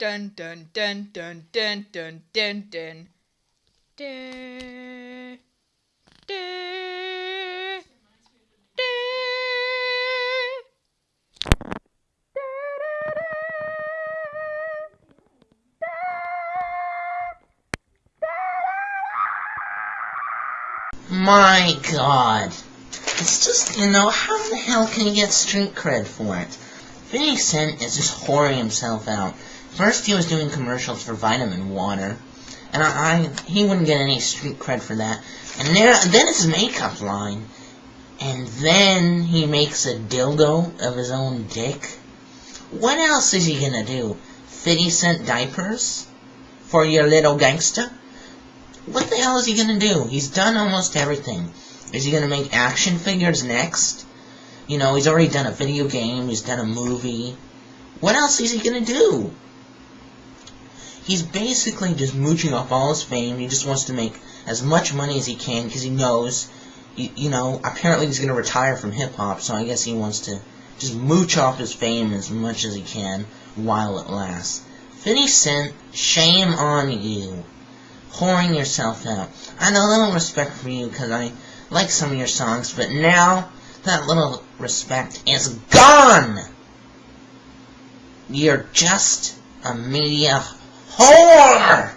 dun dun dun dun dun dun dun dun. My god. It's just, you know, how the hell can you get street cred for it? 50 Cent is just whoring himself out. First he was doing commercials for vitamin water, and I, I he wouldn't get any street cred for that. And there, then it's his makeup line. And then he makes a dildo of his own dick. What else is he gonna do? 50 cent diapers? For your little gangster? What the hell is he gonna do? He's done almost everything. Is he gonna make action figures next? You know, he's already done a video game, he's done a movie. What else is he gonna do? He's basically just mooching off all his fame. He just wants to make as much money as he can because he knows, you, you know, apparently he's gonna retire from hip hop, so I guess he wants to just mooch off his fame as much as he can while it lasts. 50 Cent, shame on you whoring yourself out. I had a little respect for you because I like some of your songs, but now that little respect is gone! You're just a media whore!